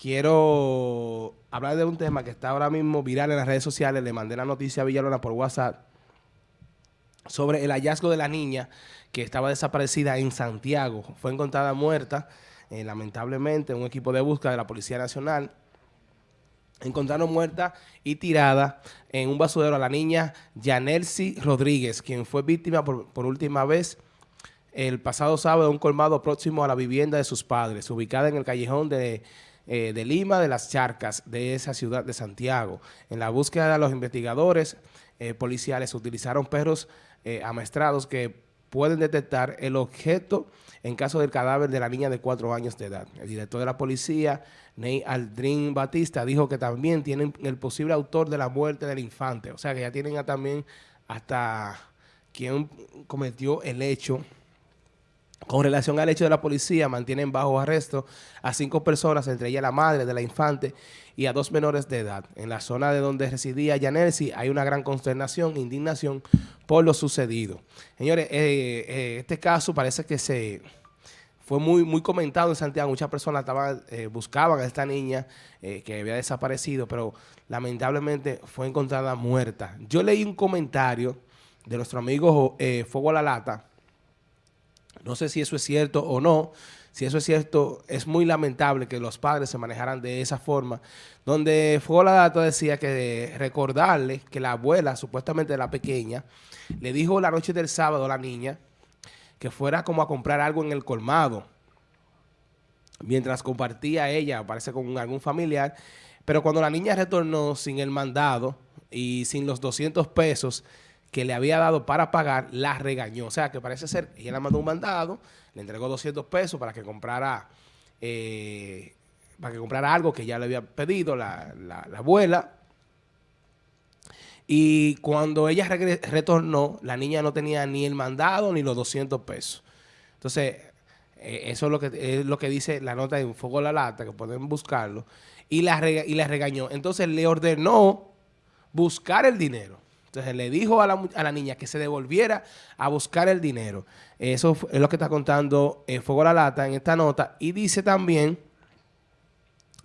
quiero hablar de un tema que está ahora mismo viral en las redes sociales. Le mandé la noticia a Villalona por WhatsApp sobre el hallazgo de la niña que estaba desaparecida en Santiago. Fue encontrada muerta, eh, lamentablemente, un equipo de búsqueda de la Policía Nacional. Encontraron muerta y tirada en un basurero a la niña Yanelsi Rodríguez, quien fue víctima por, por última vez el pasado sábado de un colmado próximo a la vivienda de sus padres, ubicada en el callejón de eh, de Lima, de las Charcas, de esa ciudad de Santiago. En la búsqueda de los investigadores eh, policiales utilizaron perros eh, amestrados que pueden detectar el objeto en caso del cadáver de la niña de cuatro años de edad. El director de la policía, Ney Aldrin Batista, dijo que también tienen el posible autor de la muerte del infante. O sea, que ya tienen también hasta quien cometió el hecho con relación al hecho de la policía, mantienen bajo arresto a cinco personas, entre ellas la madre de la infante y a dos menores de edad. En la zona de donde residía Yanelsi hay una gran consternación e indignación por lo sucedido. Señores, eh, eh, este caso parece que se fue muy muy comentado en Santiago. Muchas personas estaban eh, buscaban a esta niña que había desaparecido, pero lamentablemente fue encontrada muerta. Yo leí un comentario de nuestro amigo Fuego a la Lata, no sé si eso es cierto o no. Si eso es cierto, es muy lamentable que los padres se manejaran de esa forma. Donde fue la data decía que recordarle que la abuela, supuestamente la pequeña, le dijo la noche del sábado a la niña que fuera como a comprar algo en el colmado. Mientras compartía ella, parece con algún familiar. Pero cuando la niña retornó sin el mandado y sin los 200 pesos, que le había dado para pagar, la regañó. O sea, que parece ser, ella le mandó un mandado, le entregó 200 pesos para que comprara eh, para que comprara algo que ya le había pedido la, abuela. Y cuando ella retornó, la niña no tenía ni el mandado ni los 200 pesos. Entonces, eh, eso es lo que es lo que dice la nota de un Fuego la Lata, que pueden buscarlo. Y la, y la regañó. Entonces, le ordenó buscar el dinero. Entonces le dijo a la, niña que se devolviera a buscar el dinero. Eso es lo que está contando eh, Fuego la Lata en esta nota. Y dice también,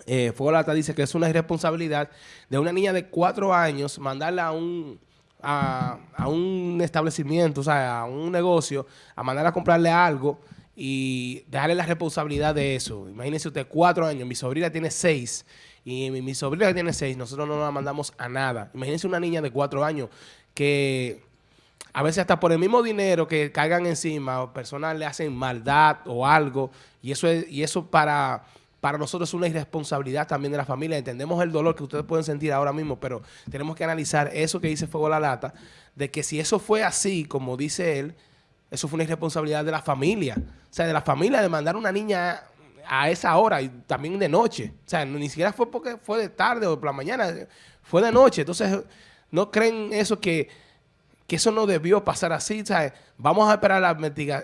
eh, Fuego la Lata dice que es una irresponsabilidad de una niña de cuatro años mandarla a un, a, un establecimiento, o sea, a un negocio, a mandarla a comprarle algo y dejarle la responsabilidad de eso. Imagínense usted, cuatro años, mi sobrina tiene seis y mi, sobrina tiene seis, nosotros no la mandamos a nada. Imagínense una niña de cuatro años que a veces hasta por el mismo dinero que caigan encima, personas le hacen maldad o algo, y eso es, y eso para, para nosotros es una irresponsabilidad también de la familia. Entendemos el dolor que ustedes pueden sentir ahora mismo, pero tenemos que analizar eso que dice Fuego la Lata, de que si eso fue así, como dice él, eso fue una irresponsabilidad de la familia. O sea, de la familia de mandar una niña a esa hora y también de noche. O sea, ni siquiera fue porque fue de tarde o por la mañana, fue de noche. Entonces, ¿no creen eso que, que eso no debió pasar así? ¿sabes? Vamos a esperar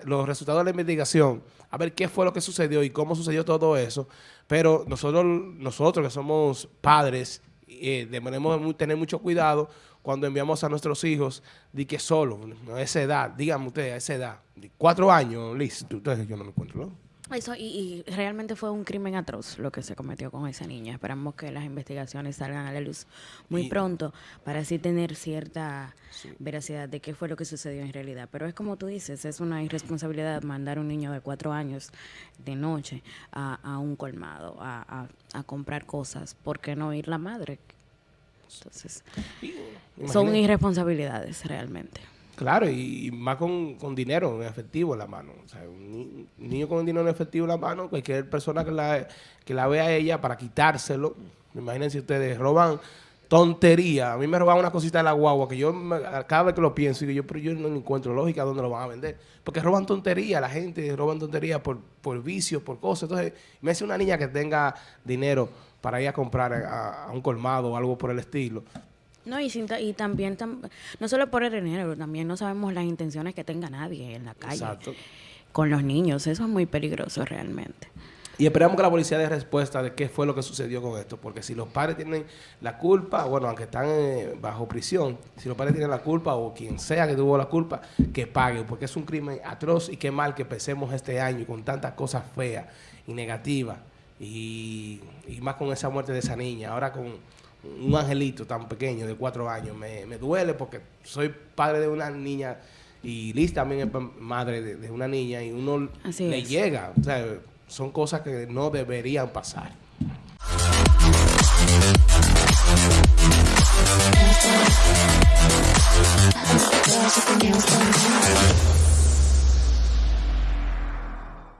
los resultados de la investigación, a ver qué fue lo que sucedió y cómo sucedió todo eso. Pero nosotros, nosotros que somos padres, eh, debemos tener mucho cuidado cuando enviamos a nuestros hijos de que solo, a esa edad, díganme ustedes, a esa edad, cuatro años, listo, ustedes yo no me encuentro, ¿no? Eso, y, realmente fue un crimen atroz lo que se cometió con esa niña. Esperamos que las investigaciones salgan a la luz muy pronto para así tener cierta veracidad de qué fue lo que sucedió en realidad. Pero es como tú dices, es una irresponsabilidad mandar a un niño de cuatro años de noche a, un colmado, a, a, comprar cosas. ¿Por qué no ir la madre? Entonces, son irresponsabilidades realmente. Claro, y, más con, dinero en efectivo en la mano. O sea, un, niño con dinero en efectivo en la mano, cualquier persona que la, que la vea a ella para quitárselo, imagínense ustedes, roban tontería. A mí me roban una cosita de la guagua que yo cada vez que lo pienso, digo yo, pero yo no encuentro lógica dónde lo van a vender. Porque roban tontería, la gente roban tontería por, por vicios, por cosas. Entonces, me hace una niña que tenga dinero para ir a comprar a un colmado o algo por el estilo. No, y, y también, no solo por el dinero, también no sabemos las intenciones que tenga nadie en la calle. Con los niños, eso es muy peligroso realmente. Y esperamos que la policía dé respuesta de qué fue lo que sucedió con esto, porque si los padres tienen la culpa, bueno, aunque están eh, bajo prisión, si los padres tienen la culpa o quien sea que tuvo la culpa, que pague, porque es un crimen atroz y qué mal que empecemos este año con tantas cosas feas y negativas y, y más con esa muerte de esa niña, ahora con un angelito tan pequeño de cuatro años, me, me duele porque soy padre de una niña y Liz también es madre de, una niña y uno le llega. O sea, son cosas que no deberían pasar.